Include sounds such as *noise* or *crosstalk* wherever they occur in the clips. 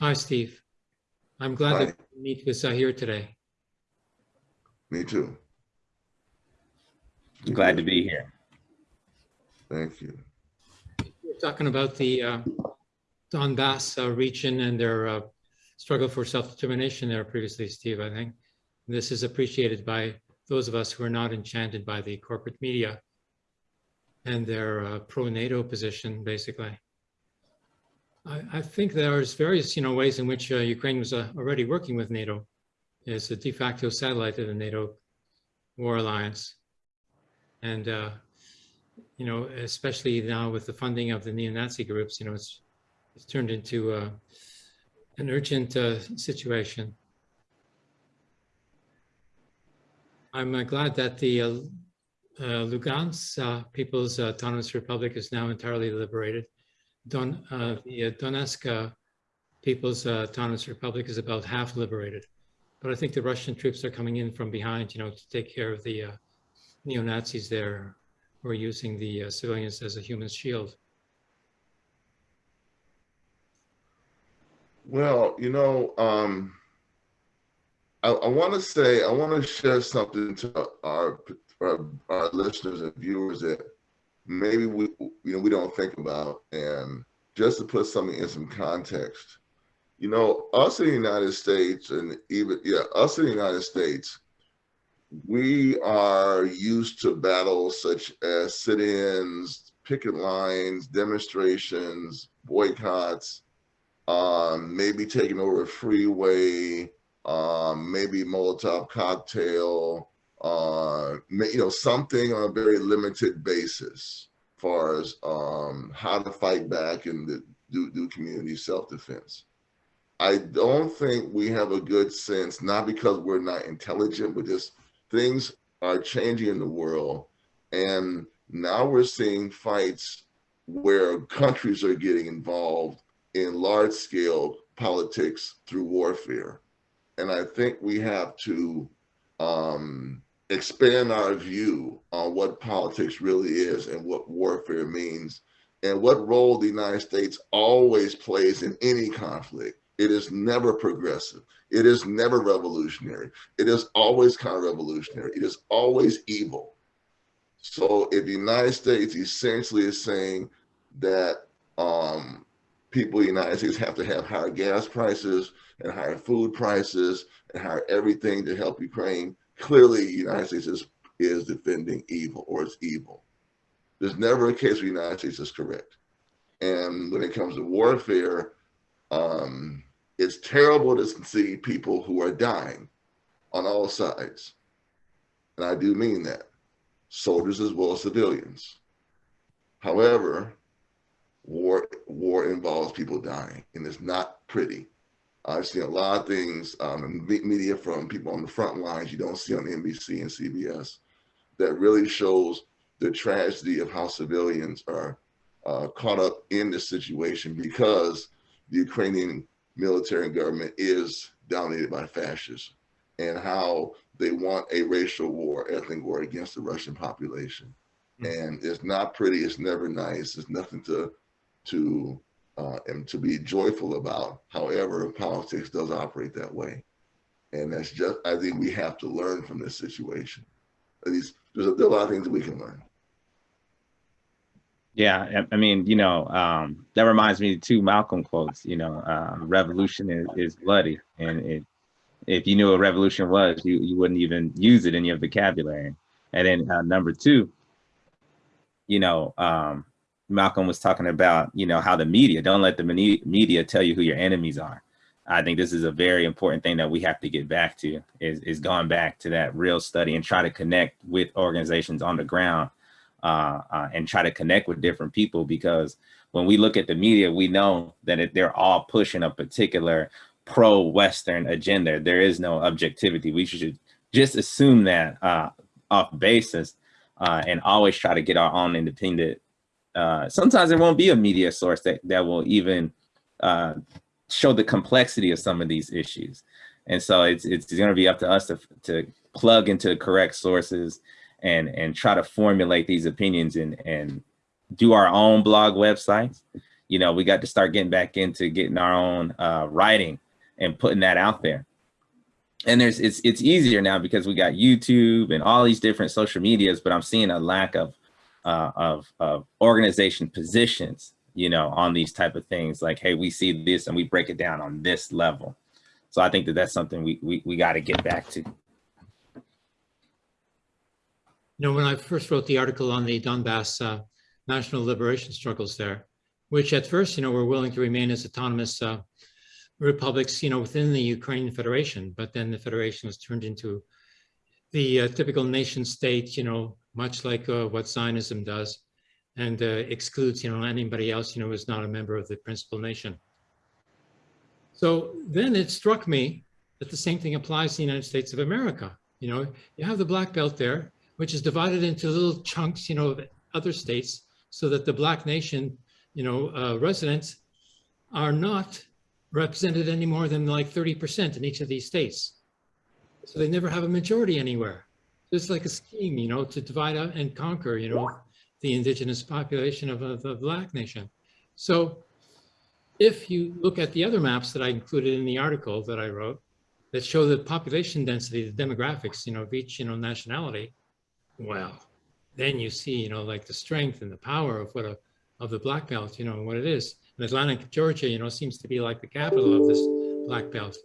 Hi, Steve. I'm glad Hi. to meet with Zahir today. Me too. Glad to be here. Thank you. We're talking about the uh, Donbass uh, region and their uh, struggle for self-determination there previously, Steve, I think. This is appreciated by those of us who are not enchanted by the corporate media and their uh, pro-NATO position, basically. I, I think there's various, you know, ways in which uh, Ukraine was uh, already working with NATO as a de facto satellite of the NATO war alliance. And, uh, you know, especially now with the funding of the neo-Nazi groups, you know, it's, it's turned into uh, an urgent uh, situation. I'm uh, glad that the Lugansk People's Autonomous Republic is now entirely liberated. Don, uh, the uh, Donetsk uh, People's uh, Autonomous Republic is about half liberated. But I think the Russian troops are coming in from behind, you know, to take care of the uh, neo-Nazis there who are using the civilians as a human shield. Well, you know, um, I, I want to say, I want to share something to our, our, our listeners and viewers that maybe we, you know, we don't think about. And just to put something in some context, you know, us in the United States and even, yeah, us in the United States, we are used to battles such as sit-ins, picket lines, demonstrations, boycotts, um, maybe taking over a freeway, um, maybe Molotov cocktail, uh, you know, something on a very limited basis, as far as um, how to fight back and the, do do community self-defense. I don't think we have a good sense, not because we're not intelligent, but just things are changing in the world, and now we're seeing fights where countries are getting involved in large scale politics through warfare. And I think we have to um, expand our view on what politics really is and what warfare means and what role the United States always plays in any conflict. It is never progressive. It is never revolutionary. It is always counter-revolutionary. It is always evil. So if the United States essentially is saying that um, people in the United States have to have higher gas prices and higher food prices and higher everything to help Ukraine. Clearly, the United States is, is defending evil or it's evil. There's never a case where the United States is correct. And when it comes to warfare, um, it's terrible to see people who are dying on all sides. And I do mean that, soldiers as well as civilians. However, war war involves people dying and it's not pretty i've seen a lot of things um, in media from people on the front lines you don't see on nbc and cbs that really shows the tragedy of how civilians are uh, caught up in this situation because the ukrainian military and government is dominated by fascists and how they want a racial war ethnic war against the russian population. And it's not pretty it's never nice it's nothing to to uh, and to be joyful about. However, politics does operate that way. And that's just, I think we have to learn from this situation. At least there's a, there a lot of things we can learn. Yeah, I I mean, you know, um, that reminds me of two Malcolm quotes. You know, uh, revolution is, is bloody, and it, if you knew what revolution was, you you wouldn't even use it in your vocabulary. And then uh, number two, you know, um, Malcolm was talking about, you know, how the media, don't let the media tell you who your enemies are. I think this is a very important thing that we have to get back to is, is going back to that real study and try to connect with organizations on the ground uh, uh, and try to connect with different people because when we look at the media, we know that it, they're all pushing a particular pro-Western agenda. There is no objectivity. We should just assume that uh, off basis uh, and always try to get our own independent uh, sometimes it won't be a media source that, that will even uh, show the complexity of some of these issues. And so it's, it's gonna be up to us to, to plug into the correct sources and, and try to formulate these opinions and, and do our own blog websites, You know, we got to start getting back into getting our own uh, writing and putting that out there. And there's it's it's easier now because we got YouTube and all these different social medias, but I'm seeing a lack of uh, of, of organization positions, you know, on these type of things. Like, hey, we see this and we break it down on this level. So I think that that's something we we, we got to get back to. You know, when I first wrote the article on the Donbass uh, national liberation struggles there, which at first, you know, were willing to remain as autonomous uh, republics, you know, within the Ukrainian Federation, but then the Federation was turned into the uh, typical nation state, you know, much like uh, what Zionism does, and uh, excludes, you know, anybody else, you know, who's not a member of the principal nation. So then it struck me that the same thing applies to the United States of America. You know, you have the black belt there, which is divided into little chunks, you know, of other states, so that the black nation, you know, uh, residents are not represented any more than like 30% in each of these states. So they never have a majority anywhere. It's like a scheme, you know, to divide out and conquer, you know, the indigenous population of, of the black nation. So if you look at the other maps that I included in the article that I wrote that show the population density, the demographics, you know, of each, you know, nationality, well, then you see, you know, like the strength and the power of what a, of the black belt, you know, and what it is. And Atlanta Georgia, you know, seems to be like the capital of this black belt.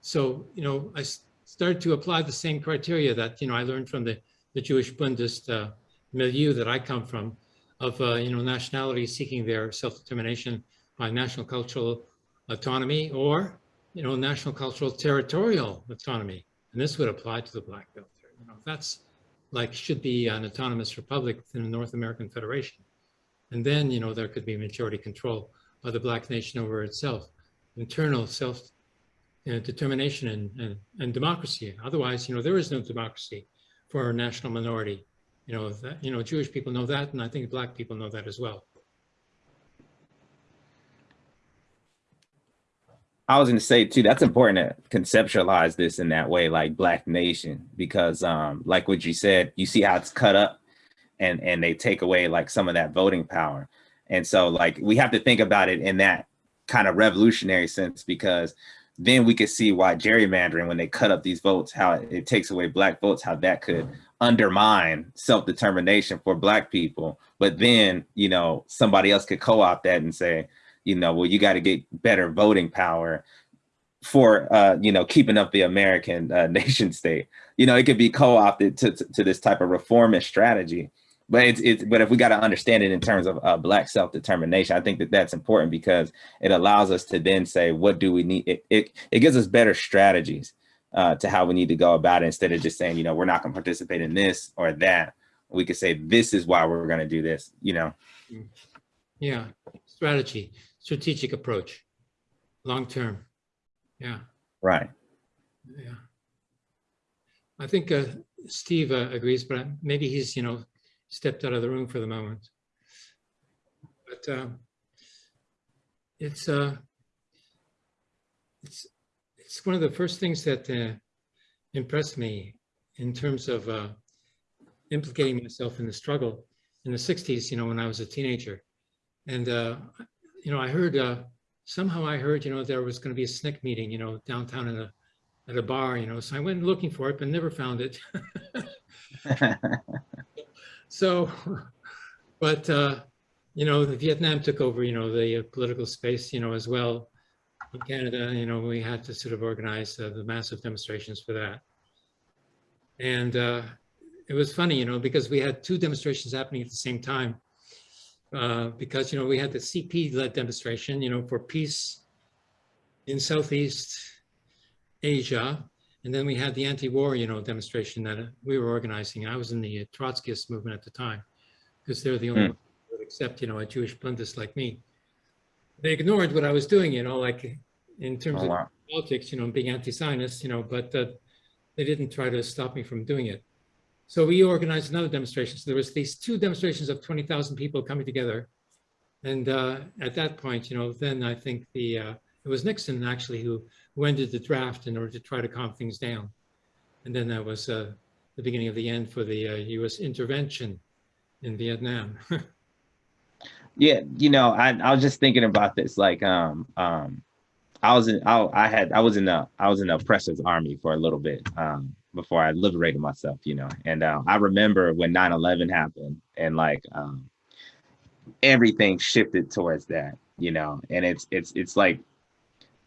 So, you know, I started to apply the same criteria that, you know, I learned from the, the Jewish Bundist uh, milieu that I come from of, uh, you know, nationalities seeking their self-determination by national cultural autonomy or, you know, national cultural territorial autonomy. And this would apply to the black belt. You know, that's like should be an autonomous republic within the North American Federation. And then, you know, there could be majority control by the black nation over itself, internal self know, determination and, and, and democracy. Otherwise, you know, there is no democracy for a national minority. You know, that, you know, Jewish people know that, and I think black people know that as well. I was going to say too, that's important to conceptualize this in that way, like Black Nation, because um, like what you said, you see how it's cut up and, and they take away like some of that voting power. And so like, we have to think about it in that kind of revolutionary sense, because then we could see why gerrymandering, when they cut up these votes, how it, takes away Black votes, how that could undermine self-determination for Black people. But then, you know, somebody else could co-opt that and say, you know, well, you got to get better voting power for, uh, you know, keeping up the American uh, *laughs* nation state. You know, it could be co-opted to, to, to, this type of reformist strategy. But it's, it's but if we got to understand it in terms of uh, black self-determination, I think that that's important because it allows us to then say, what do we need? It, it, it gives us better strategies uh, to how we need to go about it instead of just saying, you know, we're not going to participate in this or that. We could say, this is why we're going to do this, you know? Yeah, strategy strategic approach, long term. Yeah. Right. Yeah. I think uh, Steve uh, agrees, but maybe he's, you know, stepped out of the room for the moment. But uh, it's uh, it's it's one of the first things that uh, impressed me in terms of uh, implicating myself in the struggle in the 60s, you know, when I was a teenager. And uh, you know, I heard, uh, somehow I heard, you know, there was going to be a SNCC meeting, you know, downtown in a, at a bar, you know, so I went looking for it, but never found it. *laughs* *laughs* so, *laughs* but, uh, you know, the Vietnam took over, you know, the uh, political space, you know, as well. In Canada, you know, we had to sort of organize uh, the massive demonstrations for that. And uh, it was funny, you know, because we had two demonstrations happening at the same time uh, because, you know, we had the CP-led demonstration, you know, for peace in Southeast Asia. And then we had the anti-war, you know, demonstration that uh, we were organizing. I was in the Trotskyist movement at the time because they're the only mm. that would accept, you know, a Jewish Bundist like me. They ignored what I was doing, you know, like in terms oh, wow. of politics, you know, being anti-Zionist, you know, but uh, they didn't try to stop me from doing it. So we organized another demonstration. So there was these two demonstrations of 20,000 people coming together. And uh, at that point, you know, then I think the, uh, it was Nixon actually who, who ended the draft in order to try to calm things down. And then that was uh, the beginning of the end for the US uh, intervention in Vietnam. *laughs* Yeah, you know, I, I was just thinking about this. Like, um, um, I was in, I, I had, I was in the, I was in the oppressor's army for a little bit, um, before I liberated myself, you know. And uh, I remember when 9/11 happened, and like, um, everything shifted towards that, you know. And it's, it's, it's like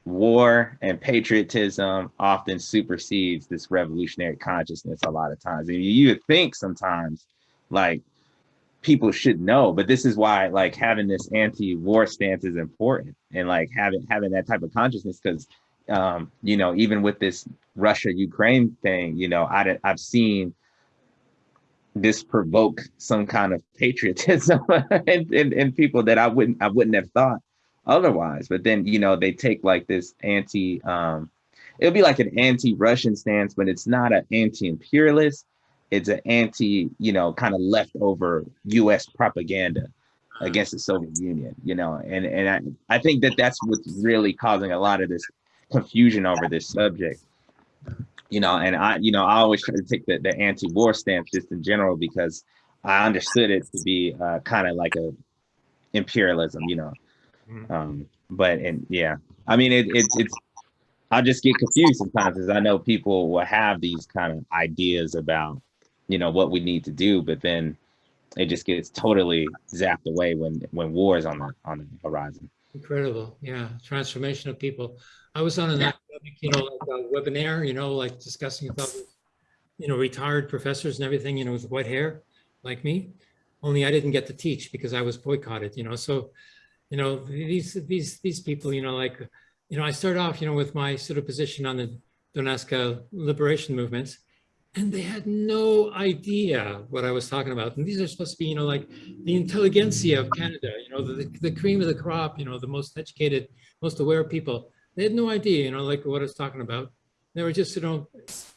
war and patriotism often supersedes this revolutionary consciousness a lot of times. And you would think sometimes, like people should know but this is why like having this anti-war stance is important and like having having that type of consciousness because um you know even with this russia ukraine thing you know i i've seen this provoke some kind of patriotism *laughs* in, in, in people that i wouldn't i wouldn't have thought otherwise. But then you know they take like this anti um it'll be like an anti-russian stance but it's not an anti-imperialist. It's an anti, you know, kind of leftover U.S. propaganda against the Soviet Union, you know, and and I, I think that that's what's really causing a lot of this confusion over this subject, you know, and I, you know, I always try to take the, the anti-war stance just in general because I understood it to be uh, kind of like a imperialism, you know, um, but and yeah, I mean, it, it it's I just get confused sometimes because I know people will have these kind of ideas about you know what we need to do but then it just gets totally zapped away when when war is on the on the horizon Incredible, yeah, transformation of people. I was on an academic, you know, like a webinar, you know, like discussing about, you know, retired professors and everything, you know, with white hair, like me. Only I didn't get to teach because I was boycotted, you know, so, you know, these, these, these people, you know, like, you know, I started off, you know, with my sort of position on the Donetsk liberation movements, and they had no idea what I was talking about. And these are supposed to be, you know, like the intelligentsia of Canada, you know, the, the cream of the crop, you know, the most educated, most aware people. They had no idea, you know, like what I was talking about. They were just, you know,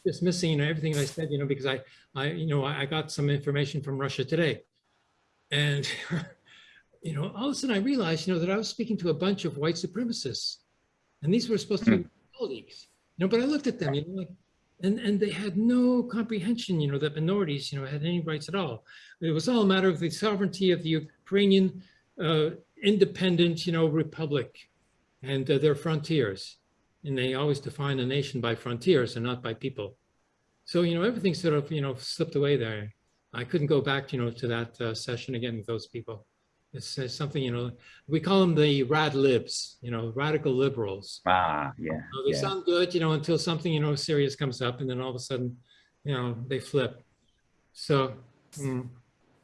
dismissing, you know, everything I said, you know, because I, I, you know, I got some information from Russia today. And, you know, all of a sudden I realized, you know, that I was speaking to a bunch of white supremacists. And these were supposed to be colleagues, you know, but I looked at them, you know, like, and and they had no comprehension you know that minorities you know had any rights at all. It was all a matter of the sovereignty of the ukrainian uh, independent you know republic and uh, their frontiers. And they always define a nation by frontiers and not by people. So you know everything sort of you know slipped away there. I couldn't go back you know to that uh, session again with those people it's, it's, something you know we call them the rad libs you know radical liberals ah yeah, you know, they yeah. sound good you know until something you know serious comes up and then all of a sudden you know they flip so mm,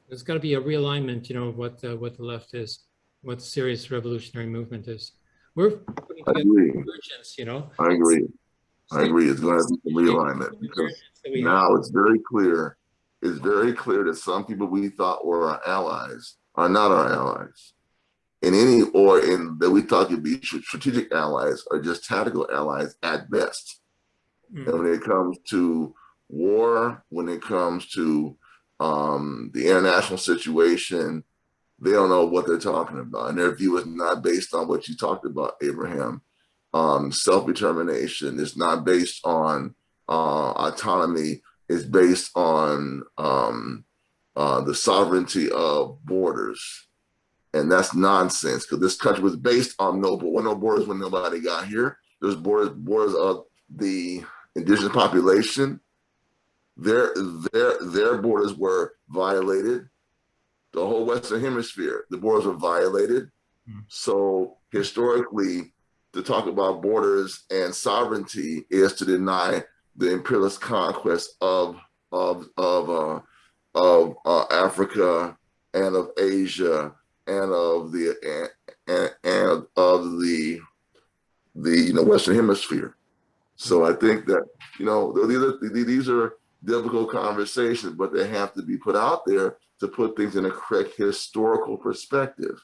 there's got to be a realignment you know what uh, what the left is what the serious revolutionary movement is we're putting I together agree. convergence, you know I agree. I agree. It's going to be some realignment because that we have. now it's very clear. It's very clear that some people we thought were our allies are not our allies. In any or in that we thought could be strategic allies are just tactical allies at best. Mm. And when it comes to war, when it comes to um, the international situation, they don't know what they're talking about. And their view is not based on what you talked about, Abraham. Um, Self-determination is not based on uh, autonomy. It's based on um, uh, the sovereignty of borders. And that's nonsense because this country was based on no, no borders when nobody got here. There's borders, borders of the indigenous population. Their, their, their borders were violated. The whole Western hemisphere, the borders were violated. Mm. So historically, to talk about borders and sovereignty is to deny the imperialist conquest of, of, of, uh, of uh, Africa and of Asia and of the and, and of the the you know Western Hemisphere. So I think that you know these are these are difficult conversations, but they have to be put out there to put things in a correct historical perspective.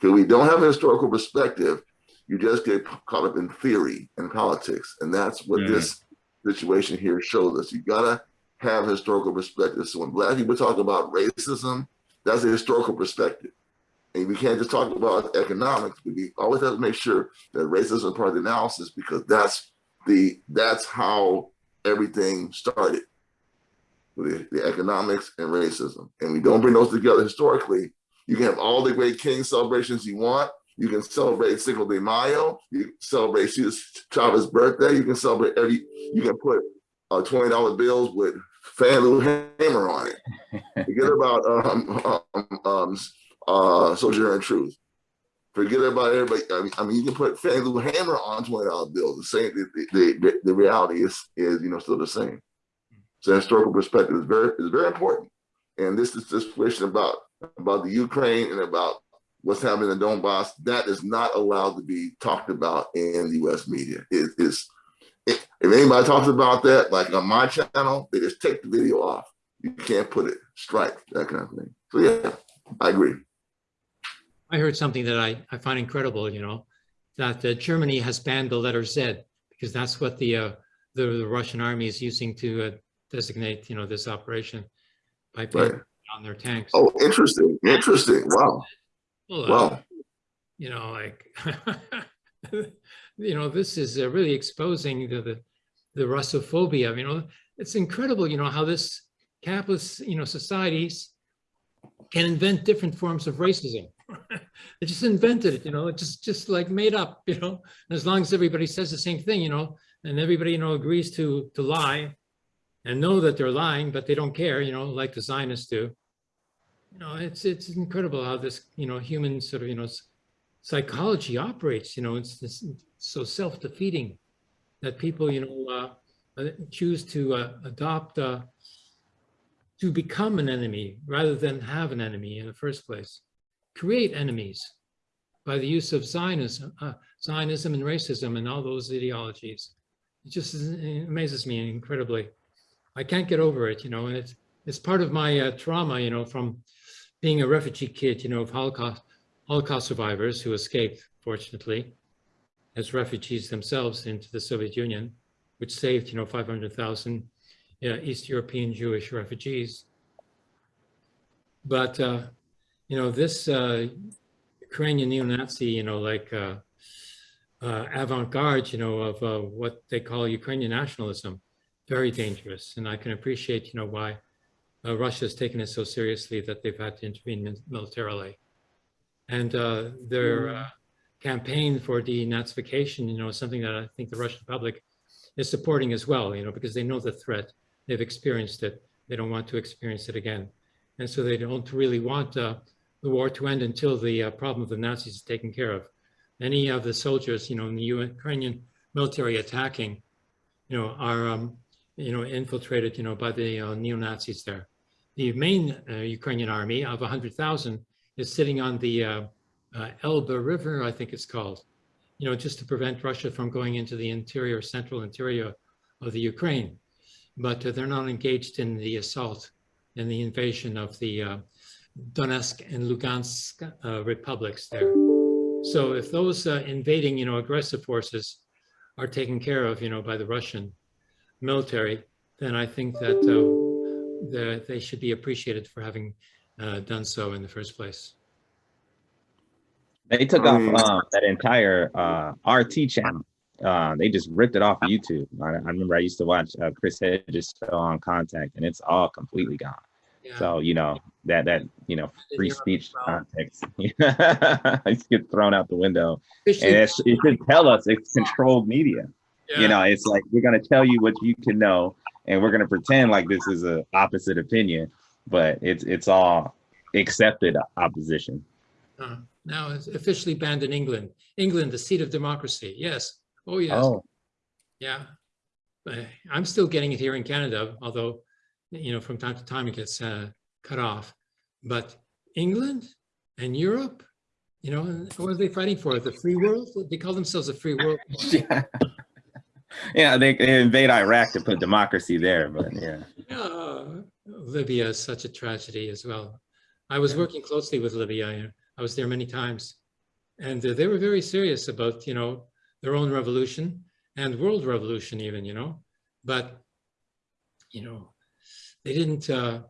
Because we don't have a historical perspective, you just get caught up in theory and politics, and that's what Mm. this situation here shows us. You gotta have historical perspective. So when black people talk about racism, that's a historical perspective. And we can't just talk about economics. We always have to make sure that racism is part of the analysis because that's the that's how everything started. The, the economics and racism. And we don't bring those together historically, You can have all the great king celebrations you want. You can celebrate Cinco de Mayo. You celebrate Cesar Chavez's birthday. You can celebrate every. You can put uh, twenty dollar bills with Fannie Lou Hammer on it. Forget *laughs* about um, um, um, uh, Sojourner Truth. Forget about everybody. I mean, I mean, you can put Fannie Lou Hammer on twenty dollar bills. The same. The, the, the, the reality is is you know still the same. So historical perspective is very is very important. And this is this question about about the Ukraine and about what's happening in Donbass. That is not allowed to be talked about in the U.S. media. It is if anybody talks about that, like on my channel, they just take the video off. You can't put it, strike, that kind of thing. So yeah, I agree. I heard something that I, I find incredible, you know, that uh, Germany has banned the letter Z because that's what the, uh, the, the Russian army is using to uh, designate, you know, this operation by putting Right. on their tanks. Oh, interesting, interesting. Wow, Well, uh, wow. you know, like, *laughs* you know, this is uh, really exposing the, the, the Russophobia. You know, it's incredible, you know, how this capitalist, you know, societies can invent different forms of racism. *laughs* they just invented it, you know, it just, just like made up, you know, and as long as everybody says the same thing, you know, and everybody, you know, agrees to, to lie and know that they're lying, but they don't care, you know, like the Zionists do. You know, it's, it's incredible how this, you know, human sort of, you know, psychology operates, you know, it's this, so self-defeating that people, you know, uh, uh, choose to uh, adopt, uh, to become an enemy rather than have an enemy in the first place. Create enemies by the use of Zionism, uh, Zionism and racism and all those ideologies. It just amazes me incredibly. I can't get over it, you know, and it's, it's part of my uh, trauma, you know, from being a refugee kid, you know, of Holocaust, Holocaust survivors who escaped, fortunately, as refugees themselves into the Soviet Union, which saved, you know, 500,000 uh, East European Jewish refugees. But, uh, you know, this uh, Ukrainian neo-Nazi, you know, like uh, uh, avant-garde, you know, of uh, what they call Ukrainian nationalism, very dangerous. And I can appreciate, you know, why Russia has taken it so seriously that they've had to intervene militarily. And uh, their uh, campaign for denazification, you know, is something that I think the Russian public is supporting as well, you know, because they know the threat, they've experienced it, they don't want to experience it again. And so they don't really want uh, the war to end until the uh, problem of the Nazis is taken care of. Any of the soldiers, you know, in the Ukrainian military attacking, you know, are, um, you know, infiltrated, you know, by the uh, neo-Nazis there. The main uh, Ukrainian army of 100,000 is sitting on the uh, uh, Elbe River, I think it's called, you know, just to prevent Russia from going into the interior, central interior of the Ukraine. But uh, they're not engaged in the assault and the invasion of the uh, Donetsk and Lugansk uh, republics there. So if those uh, invading, you know, aggressive forces are taken care of, you know, by the Russian military, then I think that uh, the, they should be appreciated for having uh, done so in the first place. They took Um, off um, that entire uh, RT channel. Uh, they just ripped it off of YouTube. I, I remember I used to watch uh, Chris Hedges show on Contact, and it's all completely gone. Yeah. So you know that that you know free You're speech right. context, *laughs* it gets thrown out the window, and Especially- it's, it should tell us it's controlled media. yeah. You know, it's like we're gonna tell you what you can know, and we're gonna pretend like this is a opposite opinion, but it's it's all accepted opposition. Uh, now it's officially banned in England. England, the seat of democracy. Yes. Oh, yes. Oh, Yeah. But I'm still getting it here in Canada, although, you know, from time to time it gets uh, cut off. But England and Europe, you know, what are they fighting for? The free world? They call themselves a free world. *laughs* yeah. Yeah, they, they invade Iraq to put democracy there, but yeah. Yeah, Libya is such a tragedy as well. I was working closely with Libya. I was there many times. And uh, they were very serious about, you know, their own revolution and world revolution even, you know. But, you know, they didn't, uh,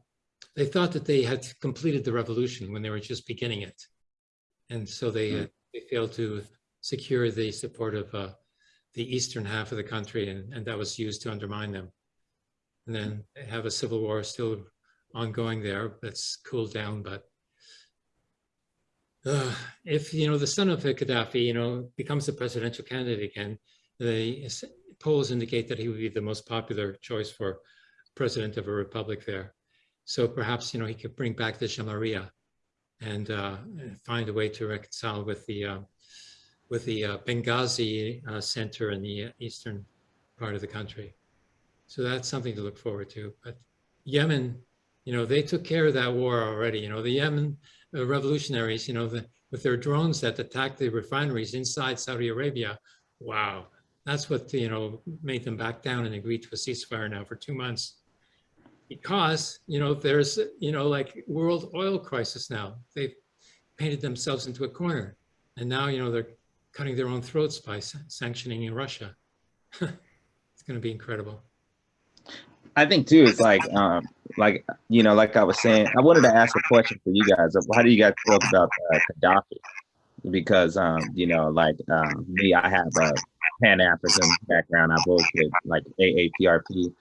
they thought that they had completed the revolution when they were just beginning it. And so they, uh, they failed to secure the support of uh, the eastern half of the country, and, and that was used to undermine them. And then have a civil war still ongoing there that's cooled down, but uh, if, you know, the son of Gaddafi, you know, becomes the presidential candidate again, the polls indicate that he would be the most popular choice for president of a republic there. So perhaps, you know, he could bring back the Jamahiriya and uh, find a way to reconcile with the uh, with the uh, Benghazi uh, center in the uh, eastern part of the country. So that's something to look forward to. But Yemen, you know, they took care of that war already. You know, the Yemen uh, revolutionaries, you know, the, with their drones that attacked the refineries inside Saudi Arabia. Wow, that's what you know made them back down and agree to a ceasefire now for two months. Because you know there's you know like world oil crisis now. They've painted themselves into a corner, and now you know they're cutting their own throats by sanctioning in Russia. *laughs* it's going to be incredible. I think too, it's like, um, like, you know, like I was saying, I wanted to ask a question for you guys. How do you guys feel about uh, Gaddafi? Because, um, you know, like um, me, I have a Pan-African background. I worked with like AAPRP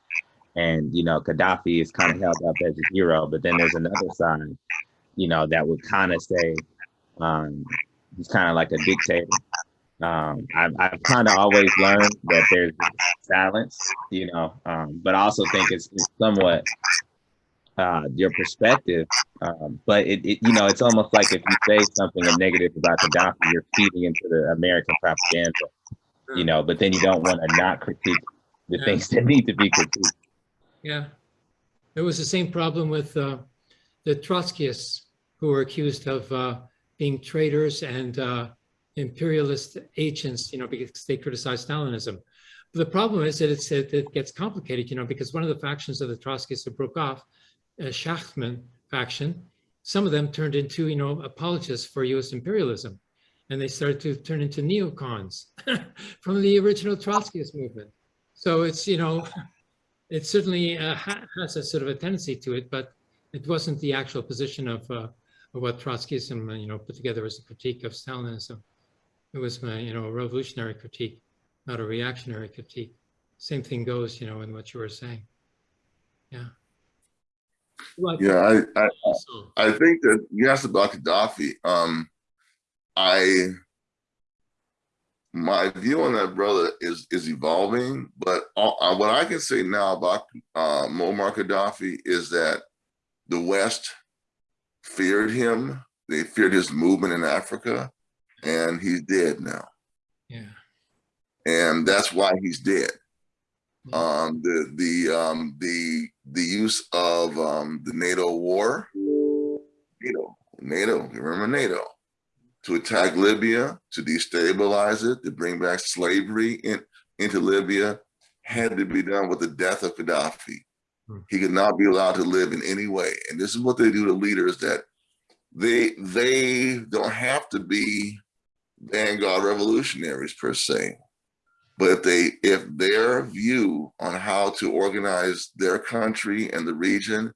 and, you know, Gaddafi is kind of held up as a hero, but then there's another side, you know, that would kind of say um, he's kind of like a dictator. Um, I've, I've kind of always learned that there's balance, you know, um, but I also think it's, it's somewhat uh, your perspective. Um, but it, it, you know, it's almost like if you say something negative about Gaddafi, you're feeding into the American propaganda, you know, but then you don't want to not critique the Yeah. things that need to be critiqued. Yeah. It was the same problem with uh, the Trotskyists who were accused of uh, being traitors and uh, imperialist agents, you know, because they criticized Stalinism. But the problem is that it's, it, it gets complicated, you know, because one of the factions of the Trotskyists that broke off, a Shachtman faction, some of them turned into, you know, apologists for US imperialism. And they started to turn into neocons *laughs* from the original Trotskyist movement. So it's, you know, it certainly uh, ha- has a sort of a tendency to it, but it wasn't the actual position of, uh, of what Trotskyism, uh, you know, put together as a critique of Stalinism. It was my, you know, a revolutionary critique, not a reactionary critique. Same thing goes, you know, in what you were saying. Yeah. Well, Yeah, I, I, so- I think that you asked about Gaddafi. Um, I my view on that brother is is evolving, but all, uh, what I can say now about uh, Muammar Gaddafi is that the West feared him. They feared his movement in Africa, and he's dead now, yeah. and that's why he's dead. Um, the the um, the the use of um, the NATO war, NATO, NATO, you remember NATO, to attack Libya, to destabilize it, to bring back slavery in, into Libya, had to be done with the death of Gaddafi. Hmm. He could not be allowed to live in any way. And this is what they do to leaders that they they don't have to be vanguard revolutionaries per se. But if they if their view on how to organize their country and the region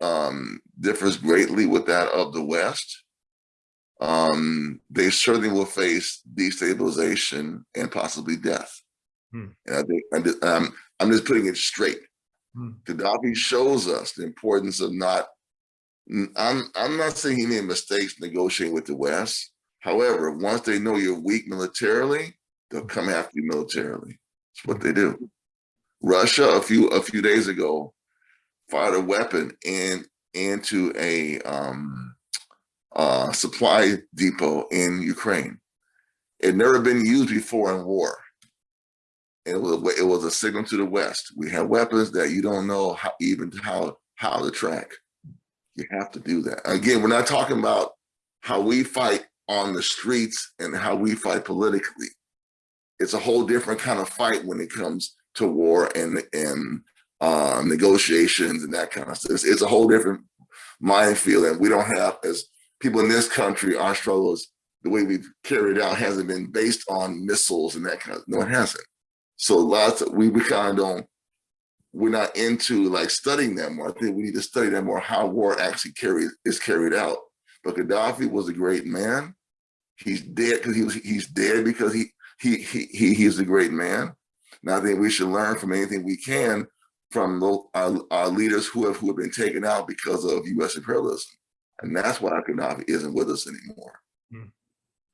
um, differs greatly with that of the West, um, they certainly will face destabilization and possibly death. Hmm. And I think I'm just, um, I'm just putting it straight. Hmm. Gaddafi shows us the importance of not. I'm I'm not saying he made mistakes negotiating with the West. However, once they know you're weak militarily, they'll come after you militarily. It's what they do. Russia a few a few days ago fired a weapon in into a um, uh, supply depot in Ukraine. It never been used before in war. It was it was a signal to the West. We have weapons that you don't know how even how how to track. You have to do that. Again, we're not talking about how we fight on the streets and how we fight politically. It's a whole different kind of fight when it comes to war and and uh, negotiations and that kind of stuff. It's, it's a whole different minefield, and we don't have as people in this country. Our struggles, the way we've carried out, hasn't been based on missiles and that kind of. No, it hasn't. So lots of we, we kind of don't. We're not into like studying that more. I think we need to study that more. How war actually carried is carried out. But Gaddafi was a great man. He's dead because he was. He's dead because he he he he he's a great man. And I think we should learn from anything we can from those, our, our leaders who have who have been taken out because of U.S. imperialism. And that's why Gaddafi isn't with us anymore. Mm.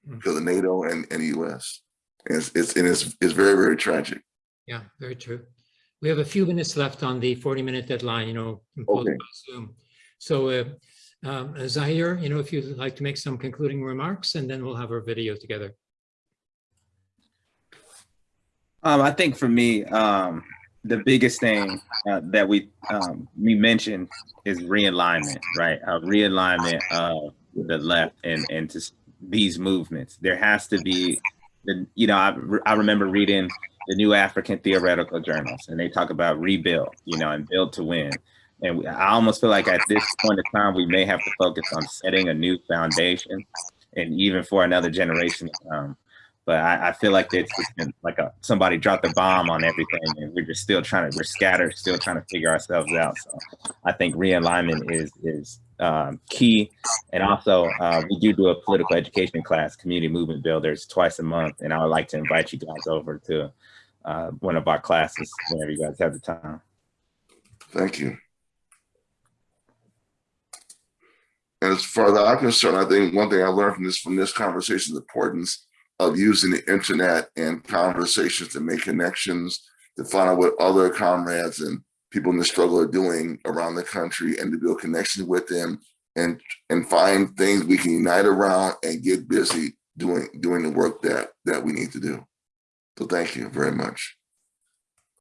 Because of NATO and, and the US. And it's, it's, and it's, it's very, very tragic. Yeah, very true. We have a few minutes left on the 40-minute deadline, you know, Okay. by Zoom. So uh, um, Zahir, you know, if you'd like to make some concluding remarks, and then we'll have our video together. Um, I think for me, um, the biggest thing uh, that we um, we mentioned is realignment, right? A realignment of the left and and to these movements. There has to be, the you know, I, re- I remember reading the New African Theoretical Journals, and they talk about rebuild, you know, and build to win. And we, I almost feel like at this point in time, we may have to focus on setting a new foundation, and even for another generation but I, I feel like it's been like a somebody dropped a bomb on everything and we're just still trying to we're scattered still trying to figure ourselves out. So i think realignment is is um, key. And also uh, we do do a political education class community movement builders twice a month. And i would like to invite you guys over to uh, one of our classes whenever you guys have the time. Thank you. And as far as I'm concerned, I think one thing I learned from this, from this conversation, is the importance of using the internet and conversations to make connections, to find out what other comrades and people in the struggle are doing around the country and to build connections with them and, and find things we can unite around and get busy doing, doing the work that, that we need to do. So thank you very much.